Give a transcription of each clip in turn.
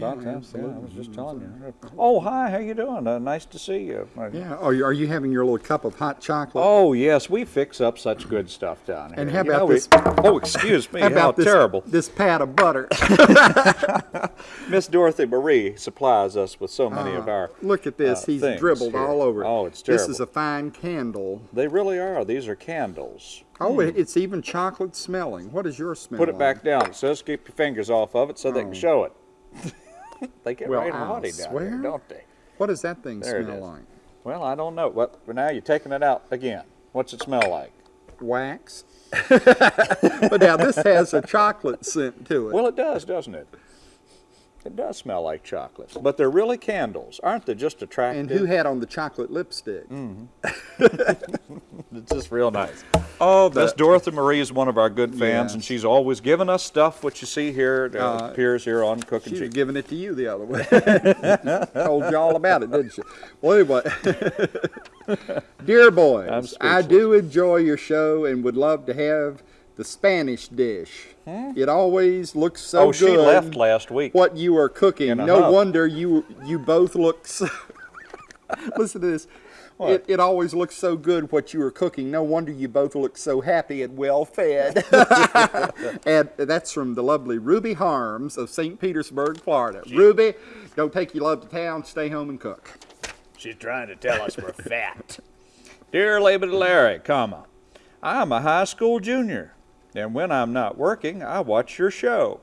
doubt Yeah, that. absolutely. Yeah, I was just telling you. Oh, hi, how you doing? Uh, nice to see you. Uh, Yeah. Oh, are you having your little cup of hot chocolate? Oh, yes, we fix up such good stuff down here. And how You about know, we- this- oh, excuse me, How how, about this, terrible. this pat of butter? Miss Dorothy Marie supplies us with so many of our. Look at this. uh, He's dribbled here. all over. Oh, it's terrible. This is a fine candle. They really are. These are candles. Oh, it- it's even chocolate smelling. What is your smell? Put it like? back down. It says keep your fingers off of it so they can show it. they get. Well, right I'll naughty down swear. here, don't they? What does that thing There smell like? Well, I don't know. But now you're taking it out again. What's it smell like? Wax. but now this has a chocolate scent to it. Well, it does, doesn't it? It does smell like chocolate. But they're really candles, aren't they? Just attractive. and who had on the chocolate lipstick? Mm. It's just real nice. Oh, Miss Dorothy Marie is one of our good fans, and she's always giving us stuff. What you see here uh, Uh, appears here on Cooking she was giving it to you the other way. Told you all about it, didn't she? Well, anyway. Dear boys, I do enjoy your show and would love to have the Spanish dish. Hmm? It always looks so oh, good. she left last week. what you are cooking. No hub. wonder you you both look so Listen to this. What? It, it always looks so good what you are cooking. No wonder you both look so happy and well fed. and that's from the lovely Ruby Harms of St. Petersburg, Florida. Ruby, don't take your love to town. Stay home and cook. She's trying to tell us we're fat. Dear Laban Larry, comma, I'm a high school junior, and when I'm not working, I watch your show.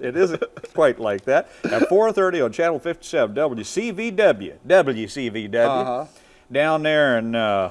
it isn't quite like that. At 4:30 on Channel 57, WCVW, WCVW, Uh-huh. down there in uh,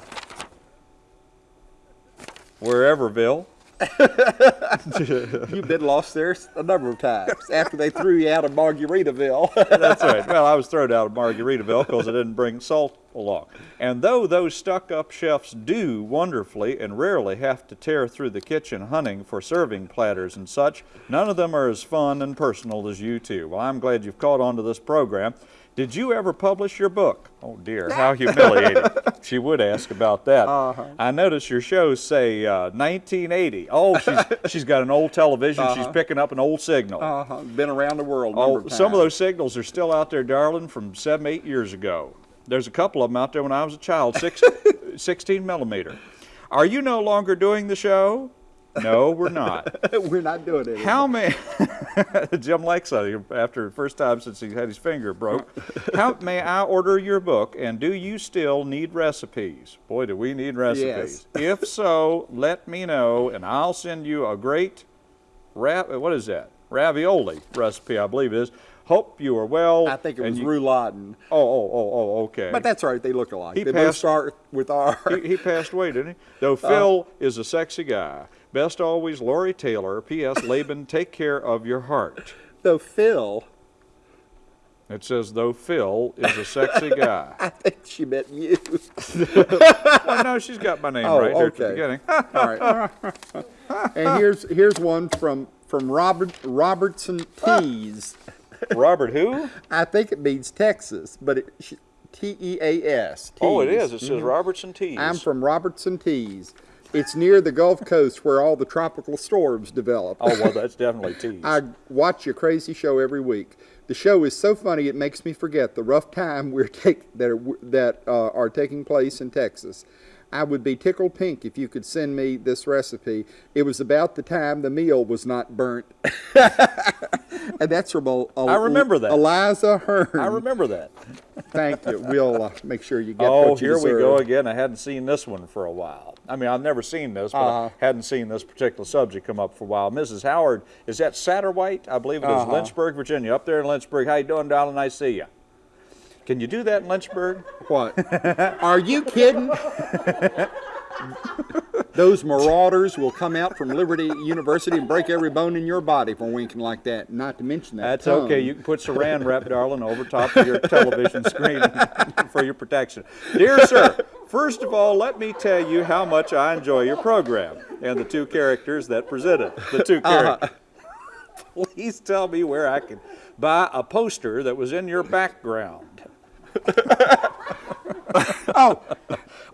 whereverville. You've been lost there a number of times after they threw you out of Margaritaville. That's right. Well, I was thrown out of Margaritaville because I didn't bring salt along. And though those stuck-up chefs do wonderfully and rarely have to tear through the kitchen hunting for serving platters and such, none of them are as fun and personal as you two. Well, I'm glad you've caught on to this program. Did you ever publish your book? Oh dear, how humiliating. she would ask about that. Uh-huh. I notice your shows say uh, 1980. Oh, she's, she's got an old television. She's picking up an old signal. uh-huh. Been around the world. Oh, of some of those signals are still out there, darling, from seven, eight years ago. There's a couple of them out there when I was a child, six, 16 millimeter. Are you no longer doing the show? No, we're not. We're not doing it. How many? Jim likes it after the first time since he had his finger broke. How may I order your book? And do you still need recipes? Boy, do we need recipes. Yes. if so, let me know, and I'll send you a great ra- What is that? Ravioli recipe, I believe it is. Hope you are well. I think it was you- rouladen. Oh, oh, oh, oh, okay. But that's right. They look alike. He they both start with R. he, he passed away, didn't he? Though Uh, Phil is a sexy guy. Best always, Lori Taylor. P.S. Laban, take care of your heart. Though Phil, It says, though Phil is a sexy guy. I think she meant you. well, no, she's got my name Oh, right there at the beginning. All right. and here's here's one from from Robert Robertson Tees. Robert who? I think it means Texas, but it T E A S. Oh, it is. It says mm-hmm. Robertson Tees. I'm from Robertson Tees. It's near the Gulf Coast where all the tropical storms develop. Oh, well, that's definitely Tees. I watch your crazy show every week. The show is so funny it makes me forget the rough time we're take, that are, that uh, are taking place in Texas. I would be tickled pink if you could send me this recipe. It was about the time the meal was not burnt. and that's from a, a, I remember that. Eliza Hearn. I remember that. Thank you. We'll uh, make sure you get Oh, you here we go again. I hadn't seen this one for a while. I mean, I've never seen this, but Uh-huh. I hadn't seen this particular subject come up for a while. Mrs. Howard, is that Satterwhite? I believe it is Uh-huh. Lynchburg, Virginia. Up there in Lynchburg. How you doing, darling? Nice to see you. Can you do that in Lynchburg? What? Are you kidding? Those marauders will come out from Liberty University and break every bone in your body for winking like that. Not to mention that. That's tongue. okay. You can put saran wrap, darling, over top of your television screen for your protection. Dear sir, first of all, let me tell you how much I enjoy your program and the two characters that present it. The two uh-huh. characters. Please tell me where I can buy a poster that was in your background. Oh,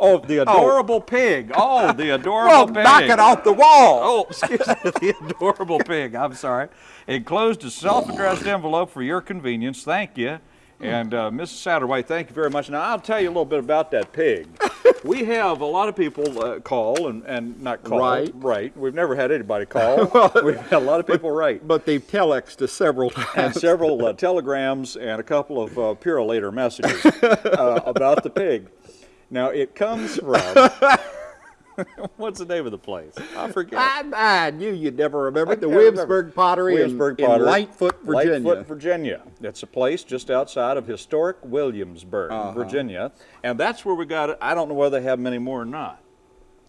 Oh, the adorable pig. Oh, the adorable well, pig. knock it off the wall. Oh, excuse me, the adorable pig. I'm sorry. Enclosed a self-addressed envelope for your convenience. Thank you. And uh, Mrs. Satterwhite, thank you very much. Now I'll tell you a little bit about that pig. We have a lot of people uh, call and, and not call. Right. Right. We've never had anybody call. well, We've had a lot of people write. But they've telexed us several And several uh, telegrams and a couple of uh, Purolator messages uh, about the pig. Now it comes from. What's the name of the place? I forget. I, I knew you'd never remember the. Williamsburg Pottery Williamsburg in, Pottery, in Lightfoot, Virginia. Lightfoot, Virginia. It's a place just outside of historic Williamsburg, Uh-huh. Virginia, and that's where we got it. I don't know whether they have many more or not.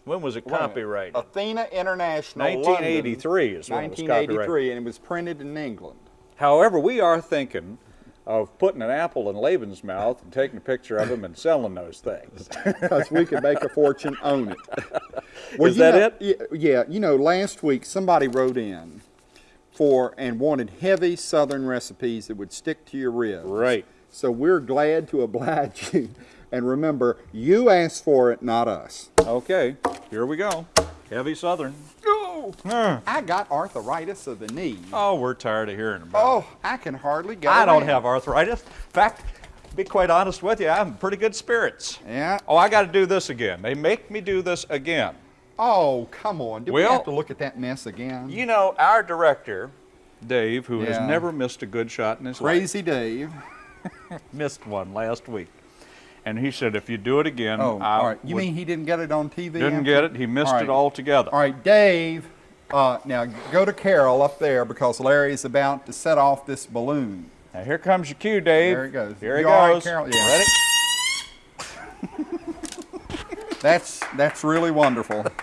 When was it copyrighted? Athena International, 1983 is when it was 1983, copyrighted. and it was printed in England. However, we are thinking of putting an apple in Laban's mouth and taking a picture of him and selling those things. because we could make a fortune on it. Well, Is that know- y- Yeah, you know, last week somebody wrote in for and wanted heavy Southern recipes that would stick to your ribs. right. So we're glad to oblige you. And remember, you asked for it, not us. Okay. Here we go. Heavy Southern. Oh, Huh. Hmm. I got arthritis of the knee. Oh, we're tired of hearing about oh, it. Oh, I can hardly go I don't have arthritis. In fact, to be quite honest with you, I'm in pretty good spirits. Yeah. Oh, I got to do this again. They make me do this again. Oh, come on. Do we have to look at that mess again? You know, our director, Dave, who has never missed a good shot in his life, Crazy Dave. missed one last week. And he said, if you do it again, Oh, I all right. You mean he didn't get it on TV? didn't after? get it. He missed All it altogether. All right, Dave. Uh, now go to Carol up there because Larry's about to set off this balloon. Now here comes your cue, Dave. There it goes. Here he You right, goes. Carol? Yeah. Ready? That's that's really wonderful.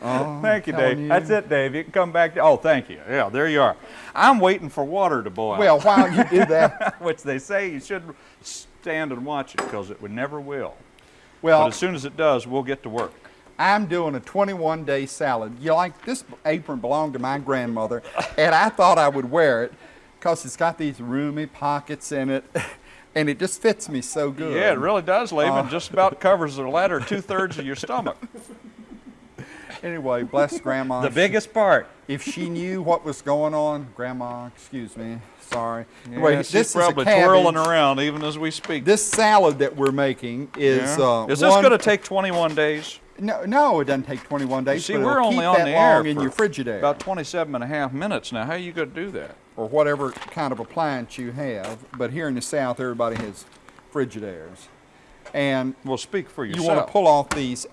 Oh, Thank you, Dave. That's it, Dave. You can come back. To, oh, thank you. Yeah, there you are. I'm waiting for water to boil. Well, while you do that, which they say you should stand and watch it because it would never will. But well, as soon as it does, we'll get to work. I'm doing a 21 day salad. You like this apron belonged to my grandmother, and I thought I would wear it because it's got these roomy pockets in it, and it just fits me so good. Yeah, it really does, Laban. Uh, Just about covers the latter two thirds of your stomach. Anyway, bless Grandma. The biggest part. If she knew what was going on, Grandma, excuse me, sorry. Yeah, Anyway, she's this probably is a twirling around even as we speak. This salad that we're making is Yeah. uh, is this going to take 21 days? No, no, it doesn't take 21 days. See, but we're it'll only keep on that the air in for your Frigidaire about 27 and a half minutes now. How are you going to do that? or whatever kind of appliance you have. But here in the South, everybody has Frigidaires, and Well, speak for yourself. you yourself. want to pull off these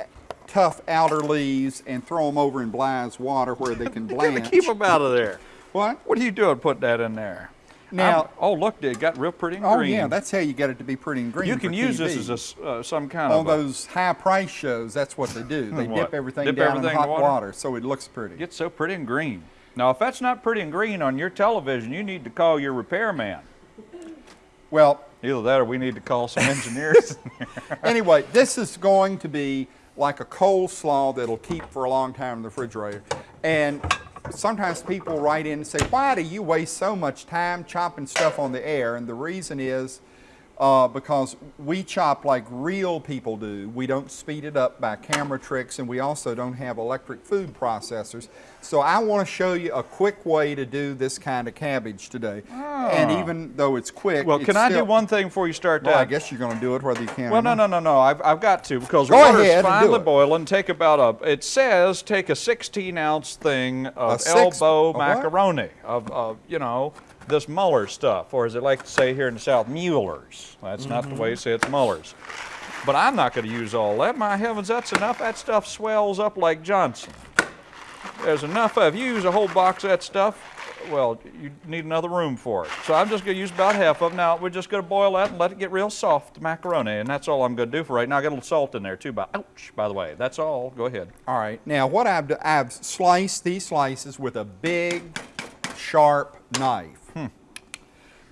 tough outer leaves and throw them over in Bly's water where they can blanch. keep them out of there. What? What are you doing putting that in there? Now- I'm- oh, look, it got real pretty and Oh green. yeah, that's how you get it to be pretty and green. you can use this as a, uh, some kind on of a- those high price shows, that's what they do. They dip everything Dip down everything in in hot water? water? so it looks pretty. Get so pretty and green. Now, if that's not pretty and green on your television, you need to call your repairman. Well, Either that or we need to call some engineers. anyway, this is going to be like a coleslaw that'll keep for a long time in the refrigerator. And sometimes people write in and say, why do you waste so much time chopping stuff on the air? And the reason is uh, because we chop like real people do. We don't speed it up by camera tricks, and we also don't have electric food processors. So I want to show you a quick way to do this kind of cabbage today. And even though it's quick, well, it's can I do one thing before you start Well, that? I guess you're going to do it whether you can. Well, or no, no, no, no. I've, I've got to because Go water's ahead finally boiling. Take about a. It says take a 16 ounce thing of A elbow what? macaroni of, of you know this Muller stuff, or as they like to say here in the South, Mueller's. That's not the way you say it, it's Muller's. But I'm not going to use all that. My heavens, that's enough. That stuff swells up like Johnson. There's enough of. You use a whole box of that stuff. Well, you need another room for it. So I'm just going to use about half of it. Now, we're just going to boil that and let it get real soft, macaroni. And that's all I'm going to do for right now. I got a little salt in there, too. By, ouch, by the way. That's all. Go ahead. All right. Now, what I've done, I've sliced these slices with a big, sharp knife.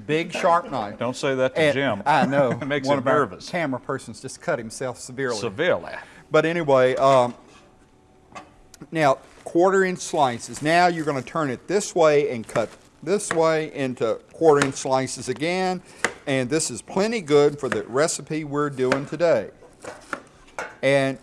Big, sharp knife. Don't say that to And- Jim. I know. it makes One him of our nervous. camera persons just cut himself severely. Severely. But anyway, um, now quarter inch slices. Now you're going to turn it this way and cut this way into quarter inch slices again. And this is plenty good for the recipe we're doing today. And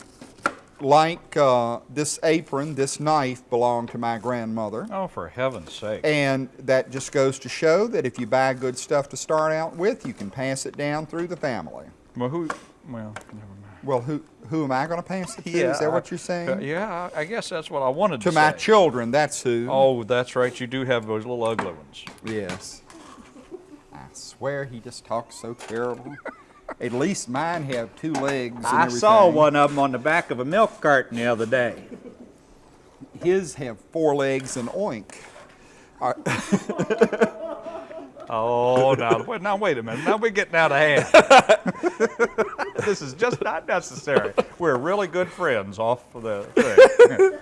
like uh, this apron, this knife belonged to my grandmother. Oh, for heaven's sake. And that just goes to show that if you buy good stuff to start out with, you can pass it down through the family. Well, who, well, never mind. Well, who who am I going to pass it to? Is that what you're saying? uh, yeah, I I guess that's what I wanted to, to my say. children, that's who. Oh, that's right. You do have those little ugly ones. Yes. I swear he just talks so terrible. At least mine have two legs and I everything. saw one of them on the back of a milk carton the other day. His have four legs and oink. Oh, now, wait, now wait a minute. Now we're getting out of hand. this is just not necessary. We're really good friends off of the thing.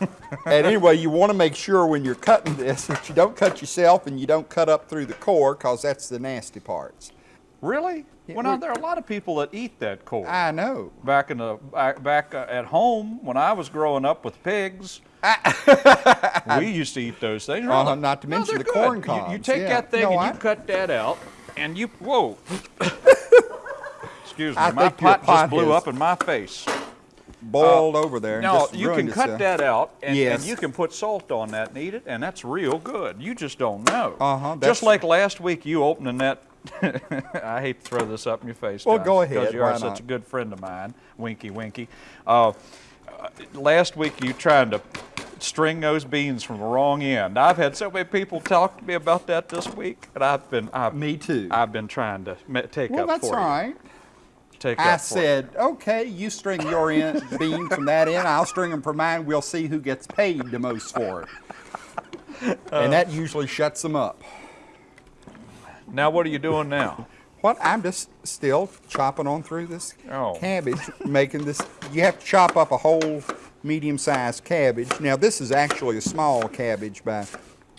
and anyway, you want to make sure when you're cutting this that you don't cut yourself and you don't cut up through the core because that's the nasty parts. Really? Yeah, well, now there are a lot of people that eat that corn. I know. back in the back, back uh, at home when I was growing up with pigs. we used to eat those things. Uh-huh, really. not to mention they're the corn good. You- You, take yeah. that thing No, and I- you cut that out, and you whoa. Excuse me, I my pot just blew has- up in my face. Boiled over there. Uh, No, you can cut itself. that out, and, Yes. and you can put salt on that and eat it, and that's real good. You just don't know. Uh-huh, Just like last week, you opening that. I hate to throw this up in your face. Well, go ahead. Because you are such a good friend of mine. Winky, winky. Uh, uh, last week, you trying to string those beans from the wrong end. I've had so many people talk to me about that this week, and I've been. I've, Me too. I've been trying to take well, up that's for all you. right. Take I up for you. said, okay, you string your end, bean from that end, I'll string them from mine. We'll see who gets paid the most for it. and that usually shuts them up. Now, what are you doing now? What? I'm just still chopping on through this Oh. cabbage, making this. You have to chop up a whole medium-sized cabbage. Now, this is actually a small cabbage by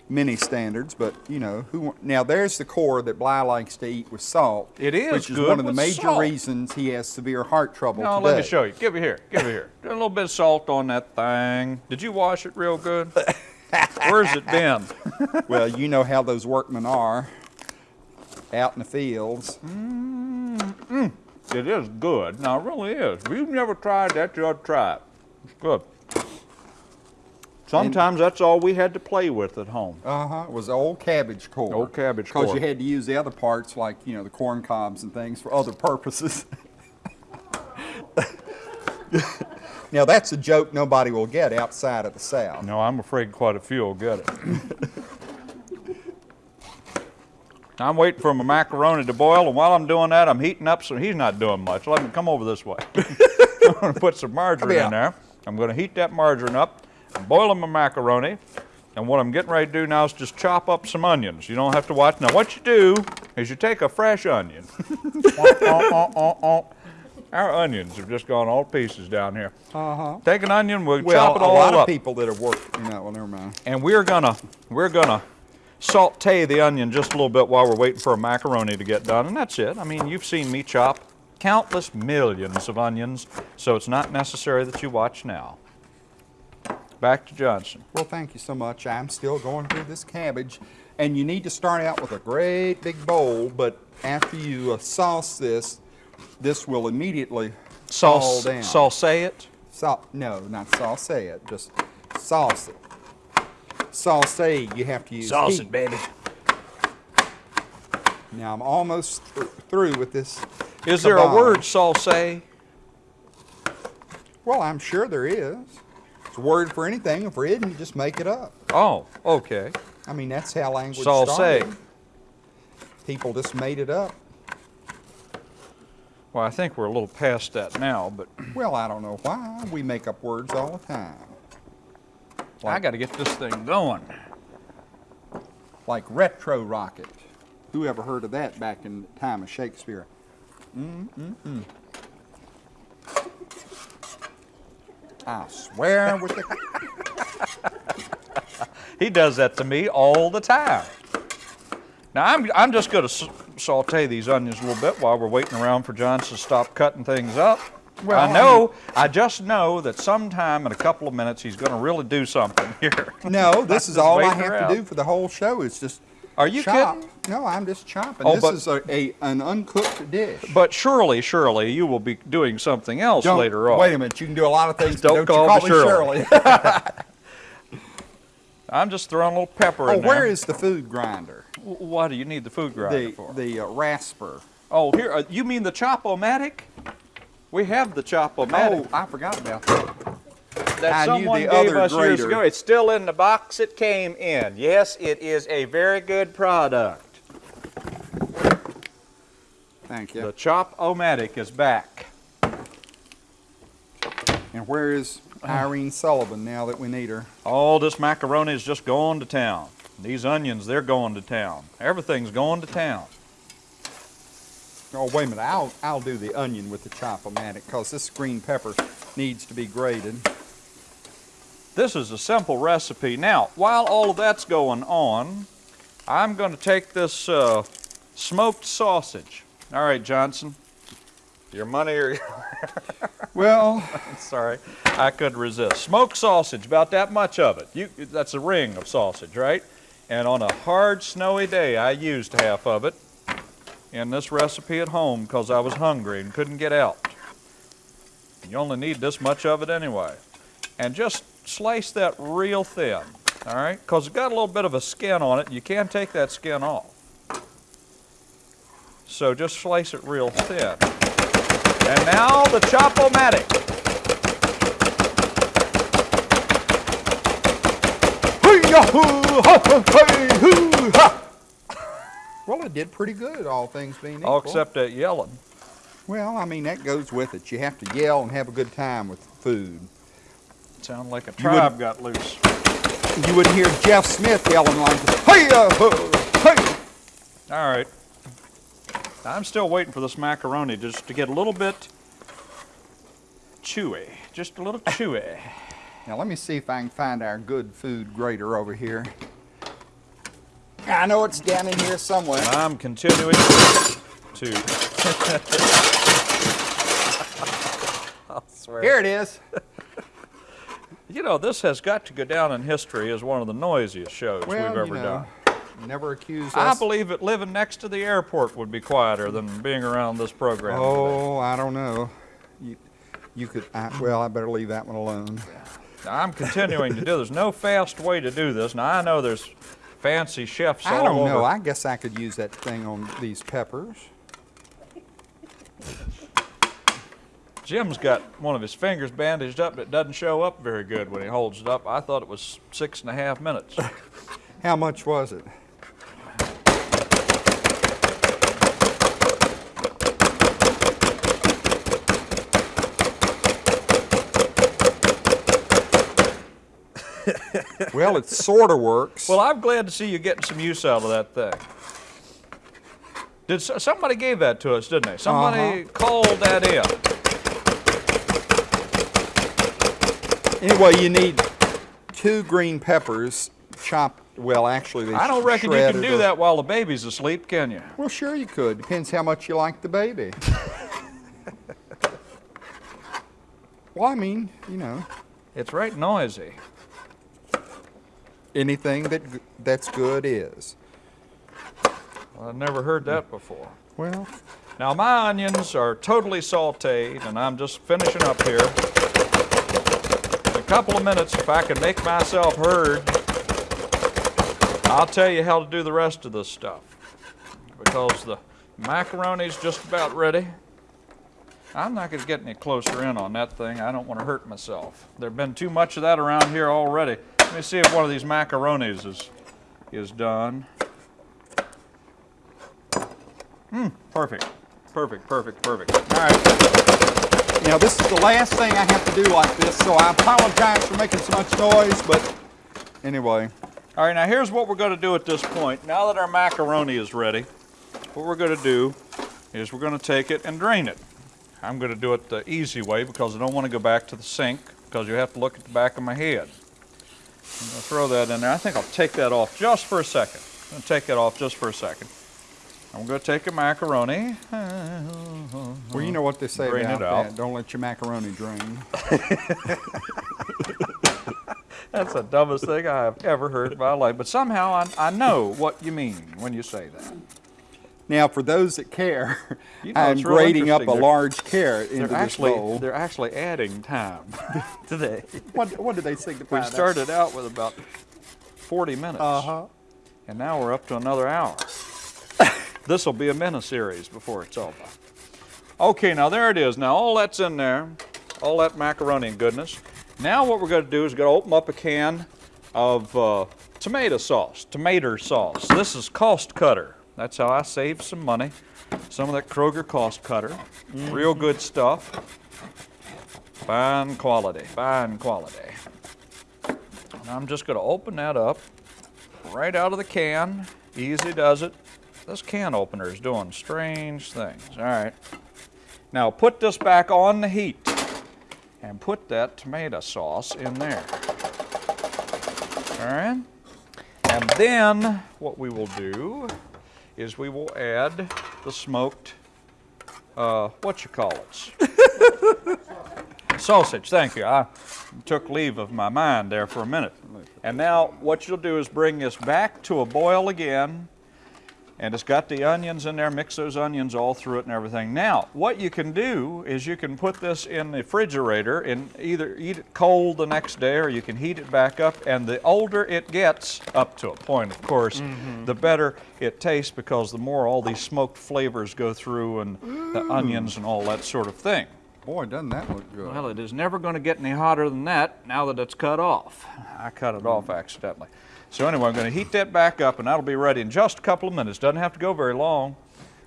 many standards, but you know who. Now, there's the core that Bly likes to eat with salt. It is which is one of the major salt. reasons he has severe heart trouble No, today. let me show you. Give it here. Give it here. Do a little bit of salt on that thing. Did you wash it real good? Where's it been? Well, you know how those workmen are out in the fields. It is good. Now, it really is. If you've never tried that, you ought to try it. It's good. Sometimes that's all we had to play with at home. Uh huh. It was old cabbage core. Old cabbage core. Because you had to use the other parts, like you know the corn cobs and things, for other purposes. now that's a joke nobody will get outside of the South. No, I'm afraid quite a few will get it. I'm waiting for my macaroni to boil, and while I'm doing that, I'm heating up some. He's not doing much. Let me come over this way. I'm going to put some margarine in there. I'm going to heat that margarine up, I'm boiling my macaroni, and what I'm getting ready to do now is just chop up some onions. You don't have to watch. Now, what you do is you take a fresh onion. Our onions have just gone all to pieces down here. Uh huh. Take an onion, we'll Well, chop it a all lot up of people that have worked. You know, well, never mind. and we're gonna we're gonna saute the onion just a little bit while we're waiting for a macaroni to get done and that's it i mean you've seen me chop countless millions of onions so it's not necessary that you watch now back to johnson Well, thank you so much. I'm still going through this cabbage. And you need to start out with a great big bowl, but after you uh, sauce this, this will immediately fall sauce down. sauce it Sa- no, not sauce it, just sauce it. Sauce, you have to use sauce, heat. baby Now I'm almost th- through with this. is there a word sauce Well, I'm sure there is. It's a word for anything. If there isn't, you just make it up. oh okay I mean, that's how language Sauce. started. People just made it up. well i think we're a little past that now but Well, I don't know why. We make up words all the time. I got to get this thing going Like retro rocket. Who ever heard of that back in the time of Shakespeare? Mm-mm-mm. I swear with the He does that to me all the time. Now I'm, I'm just going to saute these onions a little bit while we're waiting around for Johnson to stop cutting things up. Well, I know, I just know that sometime in a couple of minutes he's going to really do something here. No, this is all I have to do for the whole show. Is just Are you chop. kidding? No, I'm just chopping. Oh, this but- is a, a an uncooked dish. But surely, surely you will be doing something else Don't- later on. Wait a minute. You can do a lot of things. Don't call don't you call me Shirley. Shirley. I'm just throwing a little pepper oh, in there. where is the food grinder? Why do you need the food grinder The for? the uh, rasper. Oh, here, uh, you mean the Chop-O-Matic? We have the Oh, Chop-O-Matic I forgot about that. that I someone the gave other us years ago. It's still in the box it came in. Yes, it is a very good product. Thank you. The Chop-O-Matic is back. and where is Irene Sullivan now that we need her? All this macaroni is just going to town. These onions, they're going to town. Everything's going to town. Oh, wait a minute. I'll, I'll do the onion with the chop-o-matic because this green pepper needs to be grated. This is a simple recipe. Now, while all of that's going on, I'm going to take this uh, smoked sausage. All right, Johnson. Your money or your... Well, sorry, I could resist. Smoked sausage, about that much of it. You, that's a ring of sausage, right? And on a hard, snowy day, I used half of it in this recipe at home because I was hungry and couldn't get out. You only need this much of it anyway. And just slice that real thin, all right? Because it's got a little bit of a skin on it. You can take that skin off. So just slice it real thin. And now the Chop-O-Matic. Well, it did pretty good, all things being equal. All except that yelling. Well, I mean, that goes with it. You have to yell and have a good time with food. Sound like a You would- tribe got loose. You wouldn't hear Jeff Smith yelling like, hey, uh, hey. All right. I'm still waiting for this macaroni just to get a little bit chewy. Just a little chewy. Now, let me see if I can find our good food grater over here. I know it's down in here somewhere. I'm continuing to. I'll swear. Here it is. You know, this has got to go down in history as one of the noisiest shows Well, we've you ever know, done. never accused I us. believe that living next to the airport would be quieter than being around this program. today. Oh, I don't know. You, you could, I, well, I better leave that one alone. I'm continuing to do. There's no fast way to do this. Now I know there's fancy chefs I don't over. know. I guess I could use that thing on these peppers. Jim's got one of his fingers bandaged up that doesn't show up very good when he holds it up. I thought it was six and a half minutes. How much was it? Well, it sort of works. well, I'm glad to see you getting some use out of that thing. Did somebody gave that to us, didn't they? Somebody Uh-huh. called that in. anyway, you need two green peppers chopped. Well, actually, they I don't reckon you can do or- that while the baby's asleep, can you? Well, sure you could. Depends how much you like the baby. well, I mean, you know, It's right noisy. Anything that that's good is. I've never heard that before. Well, Now my onions are totally sauteed and I'm just finishing up here. In a couple of minutes, if I can make myself heard, I'll tell you how to do the rest of this stuff. Because the macaroni's just about ready. I'm not gonna get any closer in on that thing. I don't wanna hurt myself. There've been too much of that around here already. Let me see if one of these macaronis is, is done. Mmm, Perfect, perfect, perfect, perfect. All right. now this is the last thing I have to do like this, so I apologize for making so much noise, but anyway. All right, now here's what we're going to do at this point. Now that our macaroni is ready, what we're going to do is we're going to take it and drain it. I'm going to do it the easy way because I don't want to go back to the sink because you have to look at the back of my head. I'm going to throw that in there. I think I'll take that off just for a second. I'm going to take that off just for a second. I'm going to take a macaroni. Well, you know what they say Drain about it out. that. Don't let your macaroni drain. That's the dumbest thing I have ever heard in my life. But somehow I, I know what you mean when you say that. Now, for those that care, You know, I'm grating up a. They're- large carrot into They're this actually bowl. they're actually adding time today. What, what did they signify? We started out with about 40 minutes, Uh huh. and now we're up to another hour. this will be a mini series before it's over. Okay, now there it is. Now all that's in there, all that macaroni and goodness. Now what we're going to do is going to open up a can of uh, tomato sauce, tomato sauce. This is cost cutter. That's how I saved some money. Some of that Kroger cost cutter. Real good stuff. Fine quality, fine quality. And I'm just going to open that up right out of the can. Easy does it. This can opener is doing strange things. All right. Now put this back on the heat and put that tomato sauce in there. All right. And then what we will do is we will add the smoked, uh, what you call it? Sausage, thank you. I took leave of my mind there for a minute. And now what you'll do is bring this back to a boil again. And it's got the onions in there, mix those onions all through it and everything. Now, what you can do is you can put this in the refrigerator and either eat it cold the next day or you can heat it back up. And the older it gets, up to a point, of course, mm-hmm. the better it tastes because the more all these smoked flavors go through and the onions and all that sort of thing. Boy, doesn't that look good? Well, it is never going to get any hotter than that now that it's cut off. I cut it off accidentally. So anyway, I'm going to heat that back up and that'll be ready in just a couple of minutes. Doesn't have to go very long.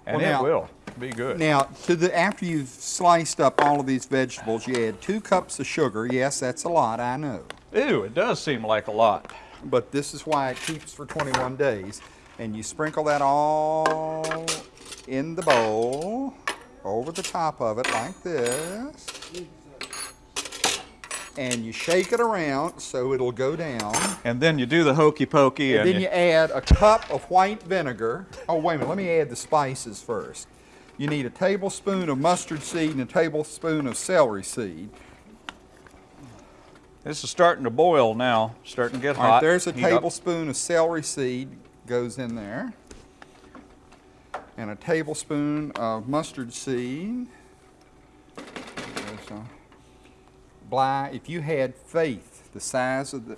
And Well, it will be good. Now, to the after you've sliced up all of these vegetables, you add two cups of sugar. Yes, that's a lot, I know. Ew, it does seem like a lot. But this is why it keeps for 21 days. And you sprinkle that all in the bowl, over the top of it like this. And you shake it around so it'll go down. And then you do the hokey pokey And and, then you add a cup of white vinegar. Oh, wait a minute, let me add the spices first. You need a tablespoon of mustard seed and a tablespoon of celery seed. this is starting to boil now, starting to get All hot. right, there's a Heat up. tablespoon of celery seed goes in there. And a tablespoon of mustard seed. There's a Bly, if you had faith the size of the,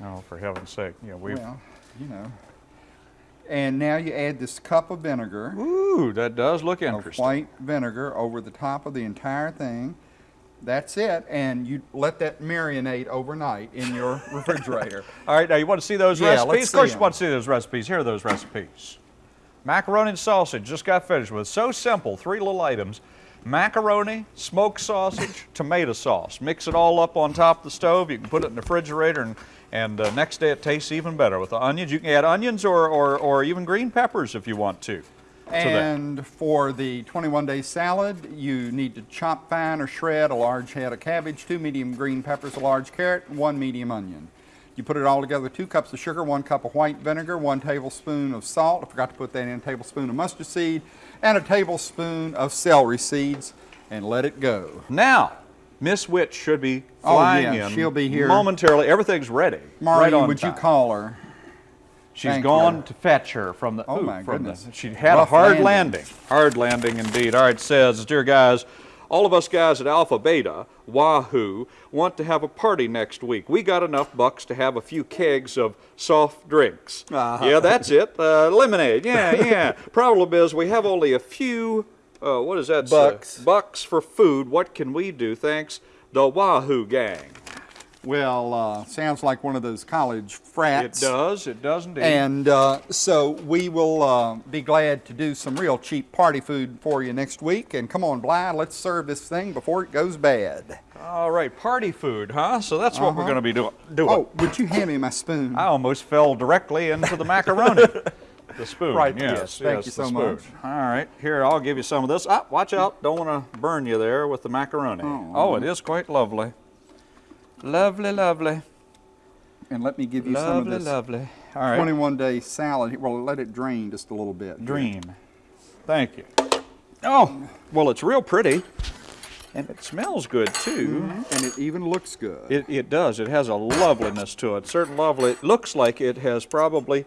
Oh, for heaven's sake. Yeah, we well, you know. And now you add this cup of vinegar. Ooh, that does look interesting. white vinegar over the top of the entire thing. That's it, and you let that marinate overnight in your refrigerator. All right, now you want to see those Yeah, recipes? let's of course you want to see those recipes. Here are those recipes. Macaroni and sausage, just got finished with. So simple, three little items. Macaroni, smoked sausage, tomato sauce. Mix it all up on top of the stove. You can put it in the refrigerator and, and uh, next day it tastes even better with the onions. You can add onions or, or, or even green peppers if you want to. And for the 21 day salad, you need to chop fine or shred a large head of cabbage, two medium green peppers, a large carrot, one medium onion. You put it all together, two cups of sugar, one cup of white vinegar, one tablespoon of salt, I forgot to put that in, a tablespoon of mustard seed, and a tablespoon of celery seeds, and let it go. Now, Miss Witch should be Oh, flying yeah, in she'll be here. momentarily. Everything's ready. Marlene, right on would time. you call her? She's Thank gone you. to fetch her from the. Oh, ooh, my from the- goodness. she had Rough a hard landing. landing. Hard landing indeed. All right, says, dear guys, all of us guys at Alpha Beta, Wahoo, want to have a party next week. We got enough bucks to have a few kegs of soft drinks. Uh-huh. Yeah, that's it. Uh, lemonade. Yeah, yeah. Problem is, we have only a few. Uh, what is that? Bucks. bucks for food. What can we do? Thanks, the Wahoo gang. Well, uh, sounds like one of those college frats. It does. It does indeed. And uh, so we will uh, be glad to do some real cheap party food for you next week. And come on, Bly, let's serve this thing before it goes bad. All right, party food, huh? So that's what we're Uh-huh. going to be doing. doing. Oh, would you hand me my spoon? I almost fell directly into the macaroni. the spoon. Right, Yes, yes, thank you so spoon. much. All right, here I'll give you some of this. Ah, watch out! Don't want to burn you there with the macaroni. Oh, it is quite lovely. Lovely, lovely, And let me give you some of lovely, this lovely. All right, 21 day salad. Well, let it drain just a little bit. dream. Thank you. Oh, well, it's real pretty, and it smells good too. And it even looks good. It, it does. It has a loveliness to it. Certain lovely. It looks like it has probably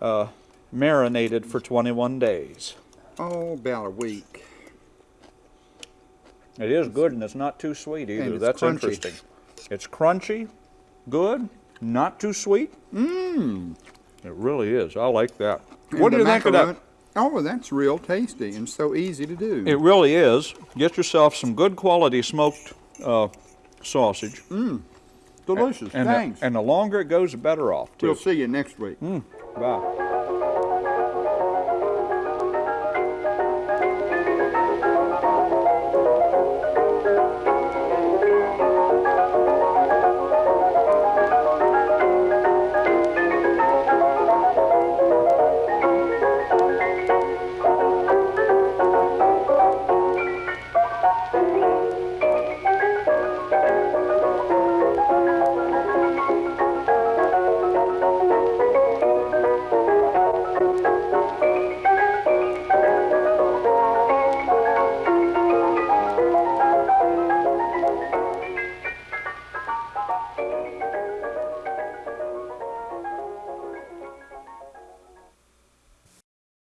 uh, marinated for 21 days. oh, about a week. It is good, and it's not too sweet either. it's That's crunchy. interesting. It's crunchy, good, not too sweet. Mmm. It really is. I like that. And what do you think of that? Oh, that's real tasty and so easy to do. It really is. Get yourself some good quality smoked uh, sausage. Mmm. Delicious. And the, Thanks. and the longer it goes, the better off, too. we'll see you next week. Bye.